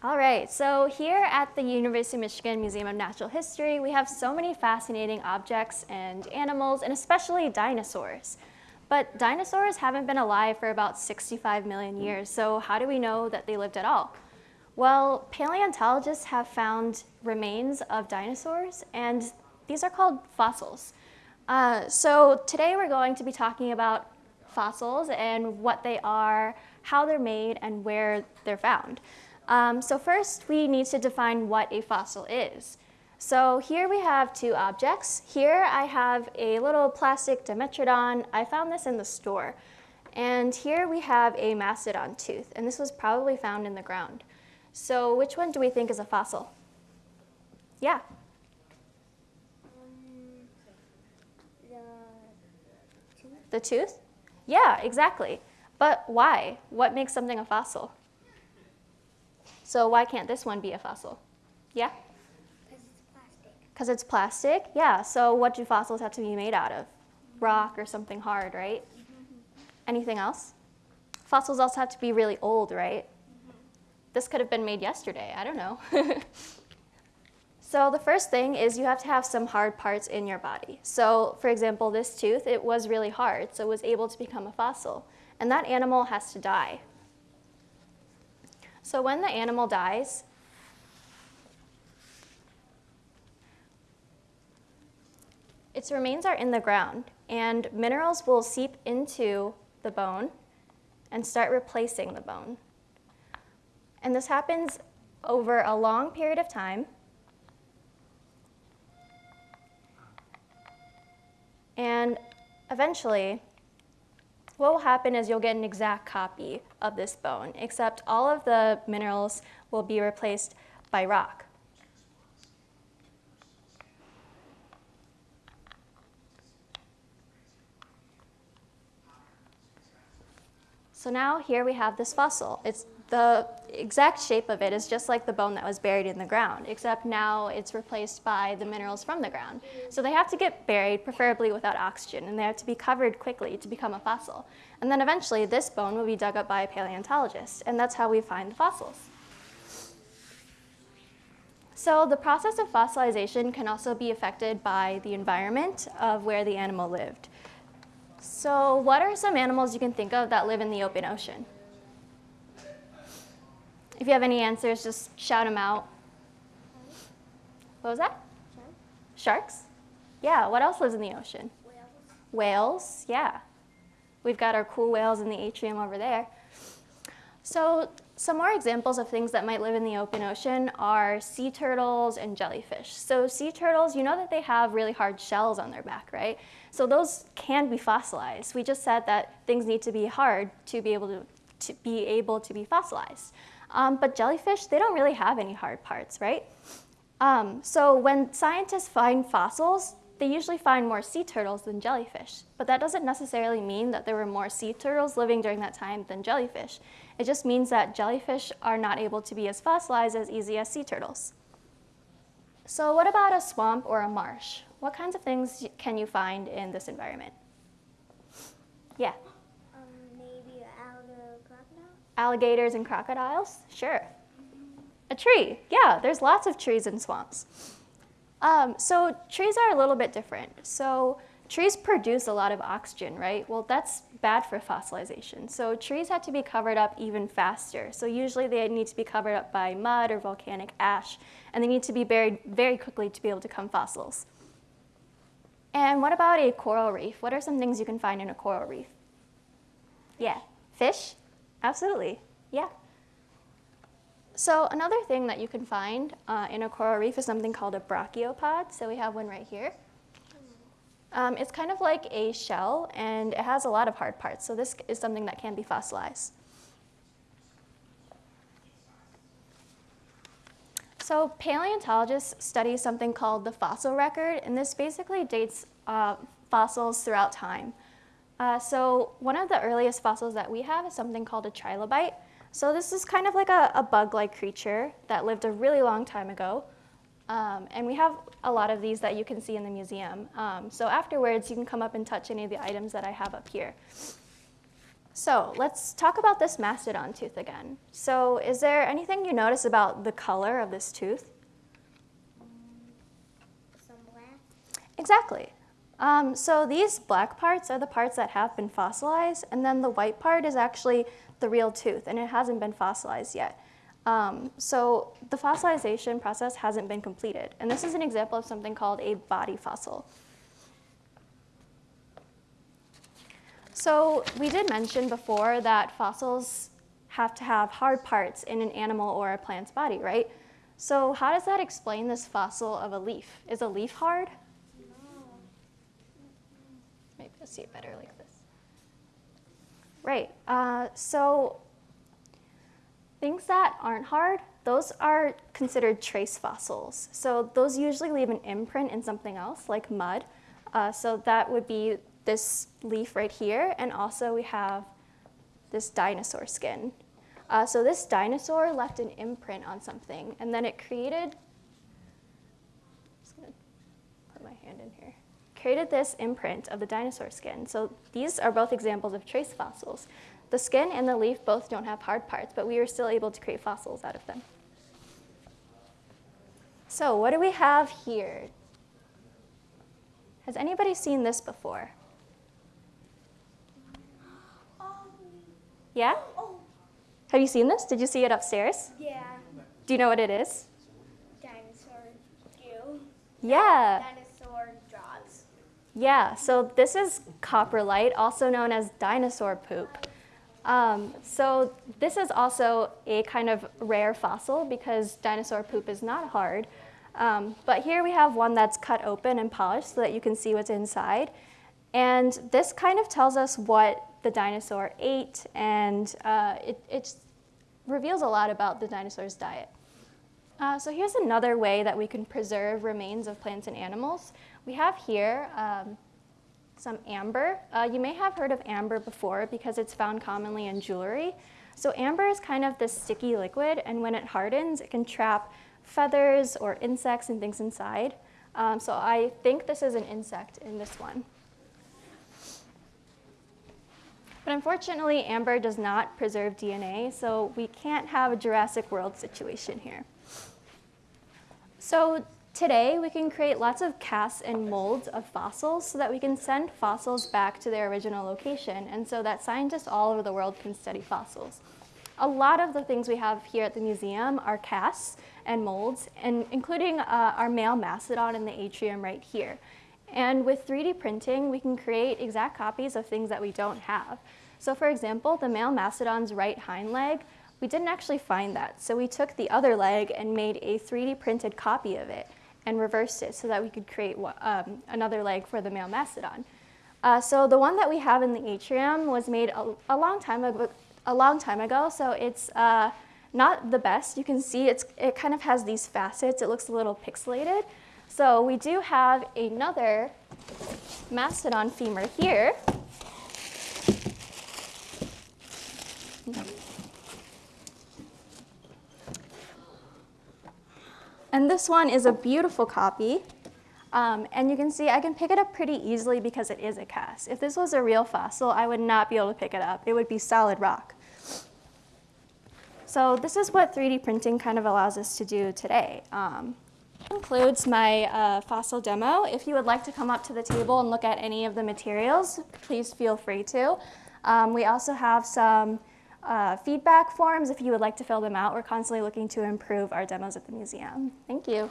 All right, so here at the University of Michigan Museum of Natural History, we have so many fascinating objects and animals, and especially dinosaurs. But dinosaurs haven't been alive for about 65 million years, so how do we know that they lived at all? Well, paleontologists have found remains of dinosaurs, and these are called fossils. Uh, so today we're going to be talking about fossils and what they are, how they're made, and where they're found. Um, so first, we need to define what a fossil is. So here we have two objects. Here I have a little plastic Dimetrodon. I found this in the store. And here we have a mastodon tooth, and this was probably found in the ground. So which one do we think is a fossil? Yeah. Um, the tooth? The tooth? Yeah, exactly. But why? What makes something a fossil? So why can't this one be a fossil? Yeah? Because it's plastic. Because it's plastic? Yeah, so what do fossils have to be made out of? Rock or something hard, right? Anything else? Fossils also have to be really old, right? This could have been made yesterday, I don't know. so the first thing is you have to have some hard parts in your body. So for example, this tooth, it was really hard, so it was able to become a fossil. And that animal has to die. So when the animal dies, its remains are in the ground, and minerals will seep into the bone and start replacing the bone. And this happens over a long period of time. And eventually, what will happen is you'll get an exact copy of this bone, except all of the minerals will be replaced by rock. So now here we have this fossil. It's the exact shape of it is just like the bone that was buried in the ground, except now it's replaced by the minerals from the ground. So they have to get buried, preferably without oxygen, and they have to be covered quickly to become a fossil. And then eventually this bone will be dug up by a paleontologist, and that's how we find the fossils. So the process of fossilization can also be affected by the environment of where the animal lived. So what are some animals you can think of that live in the open ocean? If you have any answers, just shout them out. What was that? Sharks? Yeah, what else lives in the ocean? Whales. Whales, yeah. We've got our cool whales in the atrium over there. So some more examples of things that might live in the open ocean are sea turtles and jellyfish. So sea turtles, you know that they have really hard shells on their back, right? So those can be fossilized. We just said that things need to be hard to be able to, to be able to be fossilized. Um, but jellyfish, they don't really have any hard parts, right? Um, so when scientists find fossils, they usually find more sea turtles than jellyfish. But that doesn't necessarily mean that there were more sea turtles living during that time than jellyfish. It just means that jellyfish are not able to be as fossilized as easy as sea turtles. So what about a swamp or a marsh? What kinds of things can you find in this environment? Yeah. Alligators and crocodiles? Sure. A tree, yeah, there's lots of trees in swamps. Um, so trees are a little bit different. So trees produce a lot of oxygen, right? Well, that's bad for fossilization. So trees had to be covered up even faster. So usually they need to be covered up by mud or volcanic ash, and they need to be buried very quickly to be able to become fossils. And what about a coral reef? What are some things you can find in a coral reef? Yeah, fish? Absolutely, yeah. So another thing that you can find uh, in a coral reef is something called a brachiopod. So we have one right here. Um, it's kind of like a shell, and it has a lot of hard parts. So this is something that can be fossilized. So paleontologists study something called the fossil record, and this basically dates uh, fossils throughout time. Uh, so one of the earliest fossils that we have is something called a trilobite. So this is kind of like a, a bug-like creature that lived a really long time ago. Um, and we have a lot of these that you can see in the museum. Um, so afterwards, you can come up and touch any of the items that I have up here. So let's talk about this mastodon tooth again. So is there anything you notice about the color of this tooth? Some black. Exactly. Um, so these black parts are the parts that have been fossilized, and then the white part is actually the real tooth, and it hasn't been fossilized yet. Um, so the fossilization process hasn't been completed, and this is an example of something called a body fossil. So we did mention before that fossils have to have hard parts in an animal or a plant's body, right? So how does that explain this fossil of a leaf? Is a leaf hard? See it better like this. Right, uh, so things that aren't hard, those are considered trace fossils. So those usually leave an imprint in something else, like mud. Uh, so that would be this leaf right here, and also we have this dinosaur skin. Uh, so this dinosaur left an imprint on something, and then it created, just gonna put my hand in here, created this imprint of the dinosaur skin. So these are both examples of trace fossils. The skin and the leaf both don't have hard parts, but we were still able to create fossils out of them. So what do we have here? Has anybody seen this before? Um, oh, Yeah? oh, Have you seen this? Did you see it upstairs? yeah. Do you know what it is? Dinosaur goo. Yeah. Dinosaur. Yeah, so this is coprolite, also known as dinosaur poop. Um, so this is also a kind of rare fossil because dinosaur poop is not hard. Um, but here we have one that's cut open and polished so that you can see what's inside. And this kind of tells us what the dinosaur ate, and uh, it, it reveals a lot about the dinosaur's diet. Uh, so here's another way that we can preserve remains of plants and animals. We have here um, some amber. Uh, you may have heard of amber before because it's found commonly in jewelry. So amber is kind of this sticky liquid, and when it hardens, it can trap feathers or insects and things inside. Um, so I think this is an insect in this one. But unfortunately, amber does not preserve DNA, so we can't have a Jurassic World situation here. So today we can create lots of casts and molds of fossils so that we can send fossils back to their original location and so that scientists all over the world can study fossils. A lot of the things we have here at the museum are casts and molds, and including uh, our male mastodon in the atrium right here. And with 3D printing, we can create exact copies of things that we don't have. So for example, the male mastodon's right hind leg, we didn't actually find that. So we took the other leg and made a 3D printed copy of it and reversed it so that we could create um, another leg for the male mastodon. Uh, so the one that we have in the atrium was made a, a long time ago, a long time ago, so it's uh, not the best. You can see it's, it kind of has these facets. It looks a little pixelated. So we do have another mastodon femur here. This one is a beautiful copy. Um, and you can see I can pick it up pretty easily because it is a cast. If this was a real fossil, I would not be able to pick it up. It would be solid rock. So this is what 3D printing kind of allows us to do today. Um, concludes my uh, fossil demo. If you would like to come up to the table and look at any of the materials, please feel free to. Um, we also have some uh, feedback forms if you would like to fill them out. We're constantly looking to improve our demos at the museum. Thank you.